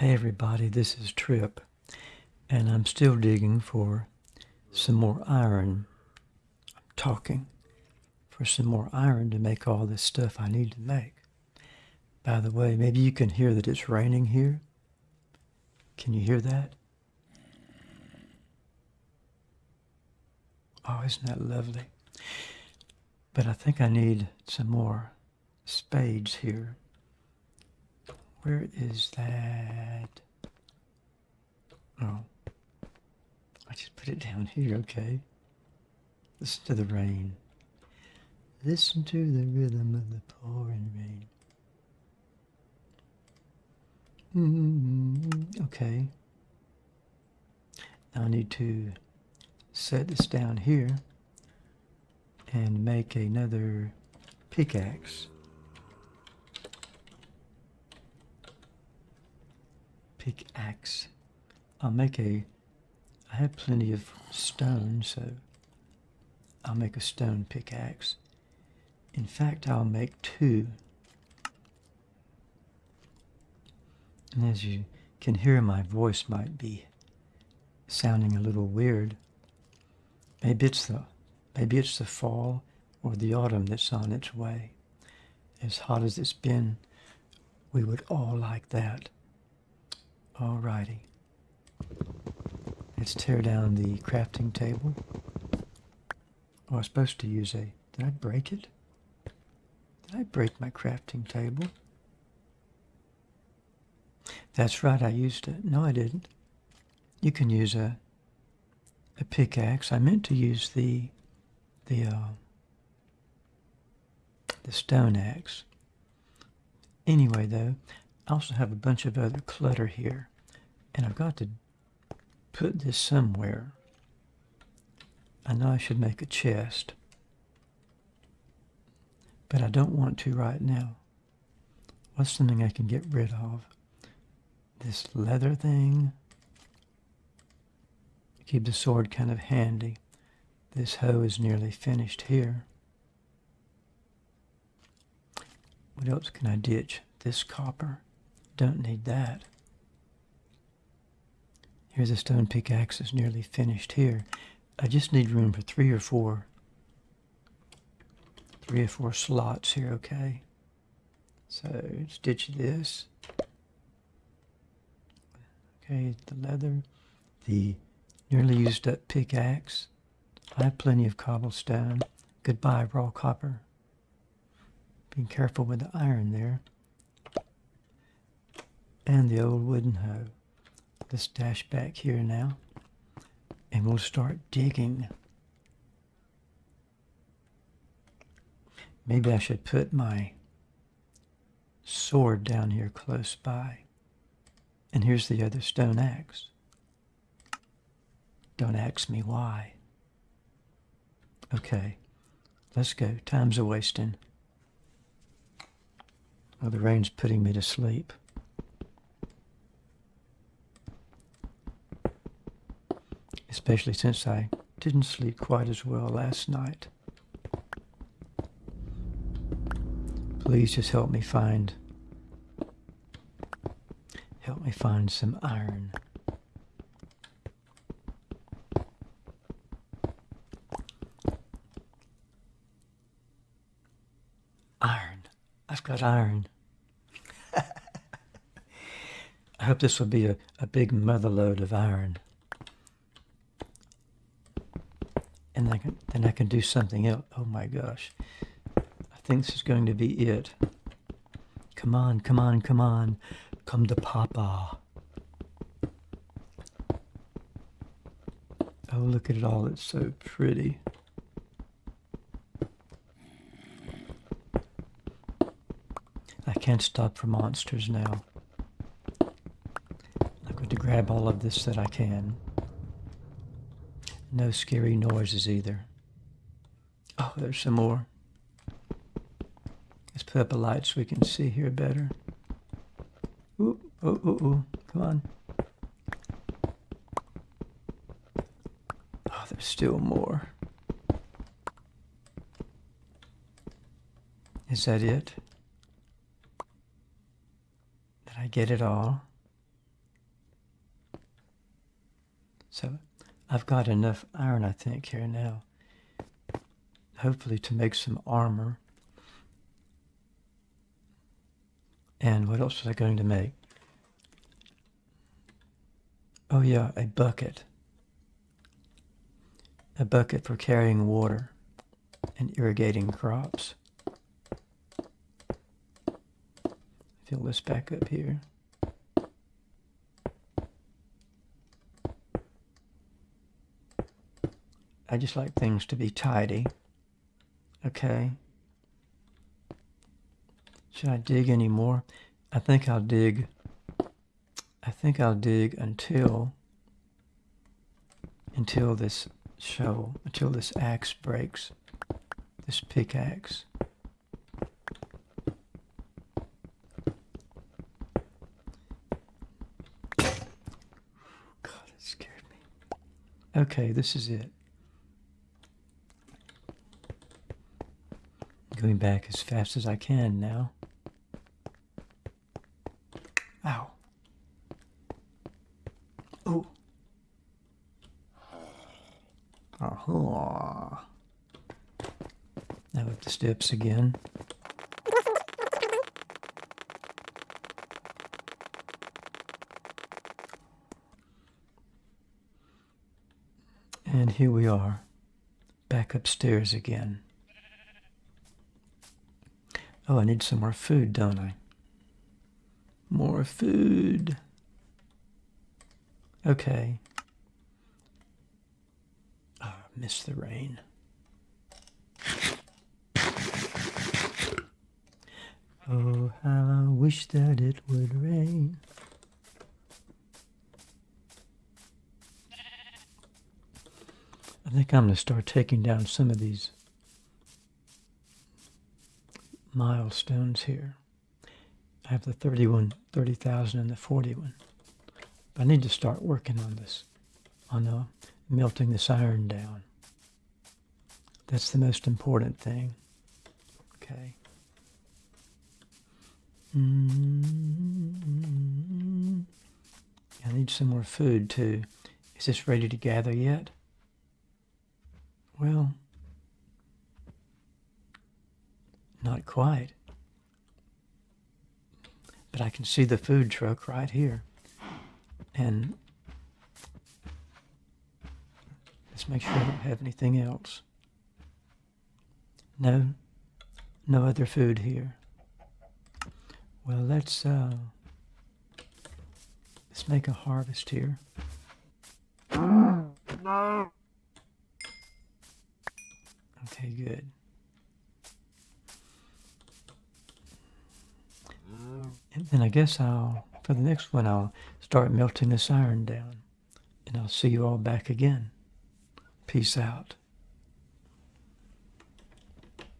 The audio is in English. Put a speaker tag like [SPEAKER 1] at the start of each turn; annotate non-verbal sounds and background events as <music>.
[SPEAKER 1] Hey everybody, this is Trip, and I'm still digging for some more iron. I'm talking for some more iron to make all this stuff I need to make. By the way, maybe you can hear that it's raining here. Can you hear that? Oh, isn't that lovely? But I think I need some more spades here. Where is that? Oh. I just put it down here, okay. Listen to the rain. Listen to the rhythm of the pouring rain. Mm -hmm. okay. Now I need to set this down here and make another pickaxe. Pickaxe. I'll make a, I have plenty of stone, so I'll make a stone pickaxe. In fact, I'll make two. And as you can hear, my voice might be sounding a little weird. Maybe it's the, maybe it's the fall or the autumn that's on its way. As hot as it's been, we would all like that. Alrighty. Let's tear down the crafting table. Oh, I was supposed to use a... Did I break it? Did I break my crafting table? That's right, I used it. No, I didn't. You can use a a pickaxe. I meant to use the the uh, the stone axe. Anyway, though, I also have a bunch of other clutter here. And I've got to put this somewhere. I know I should make a chest. But I don't want to right now. What's something I can get rid of? This leather thing. Keep the sword kind of handy. This hoe is nearly finished here. What else can I ditch? This copper. Don't need that. Here's a stone pickaxe nearly finished here. I just need room for three or four, three or four slots here, okay? So stitch this. Okay, the leather, the nearly used up pickaxe. I have plenty of cobblestone. Goodbye, raw copper. Being careful with the iron there and the old wooden hoe. Let's dash back here now and we'll start digging. Maybe I should put my sword down here close by. And here's the other stone axe. Don't ask me why. Okay, let's go. Time's a wasting. Oh, the rain's putting me to sleep. Especially since I didn't sleep quite as well last night. Please just help me find help me find some iron. Iron. I've got iron. <laughs> I hope this will be a, a big mother load of iron. And I can, then I can do something else. Oh my gosh. I think this is going to be it. Come on, come on, come on. Come to Papa. Oh, look at it all. It's so pretty. I can't stop for monsters now. I'm going to grab all of this that I can. No scary noises either. Oh, there's some more. Let's put up a light so we can see here better. Ooh, ooh, oh, ooh, ooh. Come on. Oh, there's still more. Is that it? Did I get it all? So I've got enough iron, I think, here now. Hopefully to make some armor. And what else was I going to make? Oh yeah, a bucket. A bucket for carrying water and irrigating crops. Fill this back up here. I just like things to be tidy. Okay. Should I dig any more? I think I'll dig. I think I'll dig until until this shovel, until this axe breaks. This pickaxe. God, it scared me. Okay, this is it. Going back as fast as I can now. Ow. Oh. Oh. Now up the steps again. And here we are, back upstairs again. Oh, I need some more food, don't I? More food. Okay. Oh, I miss the rain. Oh, how I wish that it would rain. I think I'm going to start taking down some of these milestones here. I have the 31, 30,000 and the 41. But I need to start working on this, on uh, melting this iron down. That's the most important thing. Okay. Mm-hmm. I need some more food too. Is this ready to gather yet? Well, Not quite. But I can see the food truck right here. And let's make sure I don't have anything else. No, no other food here. Well, let's uh, let's make a harvest here. No. Okay, good. And then I guess I'll, for the next one, I'll start melting this iron down. And I'll see you all back again. Peace out.